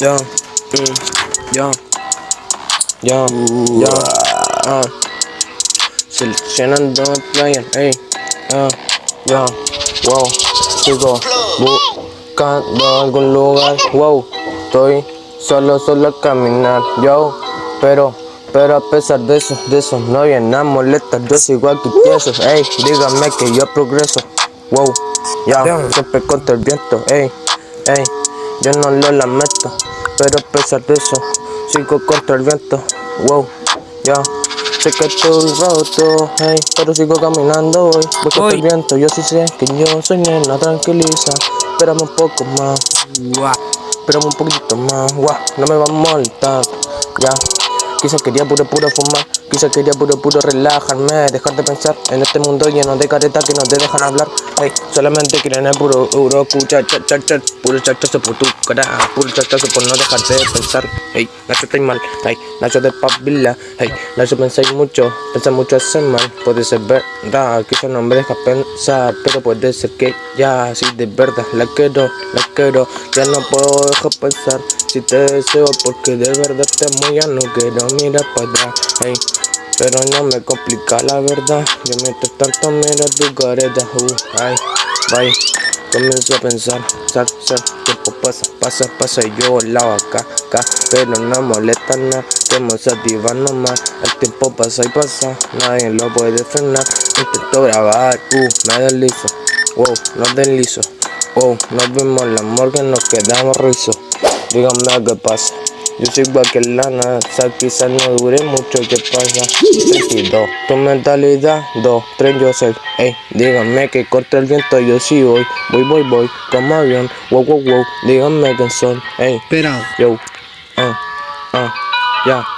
Yo, mm, yo, yo, yo, ah. Seleccionando player, ey, ah, yo, wow, sigo buscando algún lugar, wow, estoy solo, solo a caminar, yo, pero, pero a pesar de eso, de eso, no hay nada molesta, yo sigo aquí tieso, ey, dígame que yo progreso, wow, ya, siempre contra el viento, ey, ey, yo no lo lamento, pero a pesar de eso, sigo contra el viento, wow, ya. Sé que estoy roto, hey, pero sigo caminando hoy, voy contra el viento, yo sí sé que yo soy nena, tranquiliza, espérame un poco más, espérame un poquito más, guau, no me va a molestar, ya. Quizás quería puro puro fumar, quizás quería puro puro relajarme, dejar de pensar en este mundo lleno de caretas que no te dejan hablar. Hey, solamente quieren el puro euro, escucha, chat, chat, chat, puro chachazo por tu cara, puro chachazo por no dejarte de pensar. Hey, Nacho estoy mal, hey, Nacho de pavila, hey, Nacho pensáis mucho, pensar mucho hace mal. Puede ser verdad, quizás no me deja pensar, pero puede ser que ya, así de verdad, la quiero, la quiero, ya no puedo dejar pensar. Si te deseo porque de verdad te amo, ya no quiero mirar para atrás, hey. Pero no me complica la verdad, yo mientras tanto miro tu careta, uh, ay, bye. Comienzo a pensar, sal, sal, tiempo pasa, pasa, pasa y yo volaba acá, acá, pero no molesta nada, que se activa nomás, el tiempo pasa y pasa, nadie lo puede frenar, intento grabar, uh, me deslizo, wow, no deslizo, wow, nos vimos el amor que nos quedamos rizos, díganme qué pasa. Yo soy igual que lana, o sea, quizás no dure mucho, ¿qué pasa? 32, tu mentalidad, 2, 3, yo soy, ey, díganme que corta el viento, yo sí voy, voy, voy, voy, como avión, wow, wow, wow, díganme que son, ey, Espera. yo, ah, ah, ya.